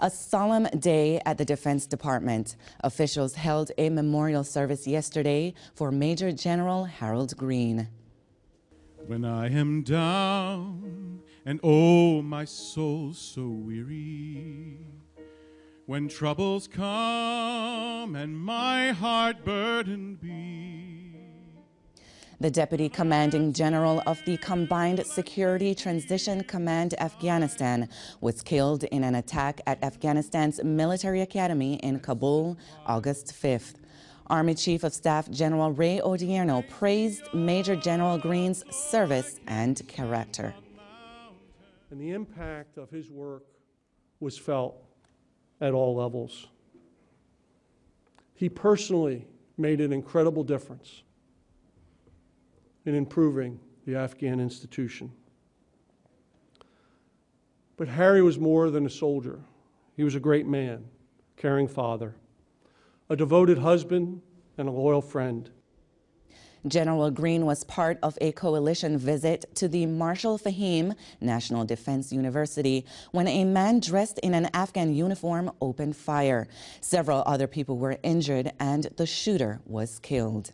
A solemn day at the Defense Department. Officials held a memorial service yesterday for Major General Harold Greene. When I am down and oh, my soul so weary, when troubles come and my heart burdened be, the Deputy Commanding General of the Combined Security Transition Command Afghanistan was killed in an attack at Afghanistan's military academy in Kabul August 5th. Army Chief of Staff General Ray Odierno praised Major General Greene's service and character. And the impact of his work was felt at all levels. He personally made an incredible difference in improving the Afghan institution. But Harry was more than a soldier. He was a great man, caring father, a devoted husband, and a loyal friend. General Greene was part of a coalition visit to the Marshal Fahim National Defense University when a man dressed in an Afghan uniform opened fire. Several other people were injured and the shooter was killed.